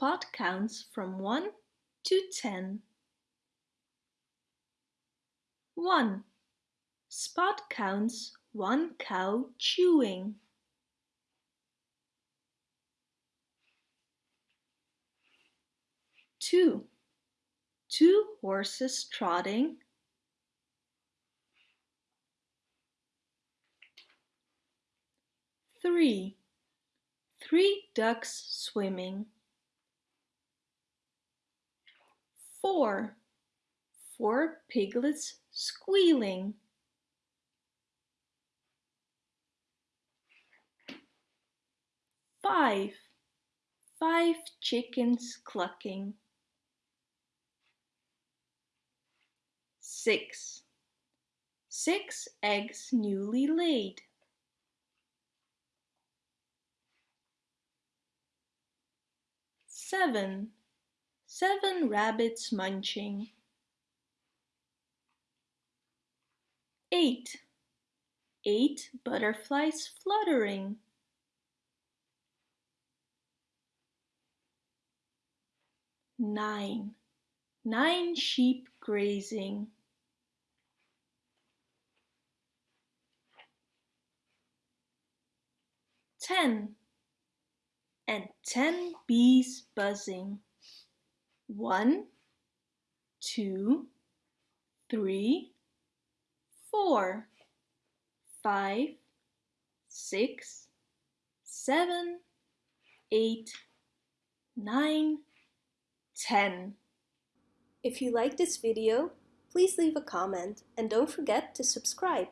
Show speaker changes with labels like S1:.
S1: Spot counts from 1 to 10. 1. Spot counts one cow chewing. Two. Two horses trotting. Three. Three ducks swimming. Four. Four piglets squealing. Five. Five chickens clucking. Six. Six eggs newly laid. Seven. Seven rabbits munching. Eight. Eight butterflies fluttering. Nine. Nine sheep grazing. Ten. And ten bees buzzing. One, two, three, four, five, six, seven, eight, nine, ten. If you like this video, please leave a comment and don't forget to subscribe.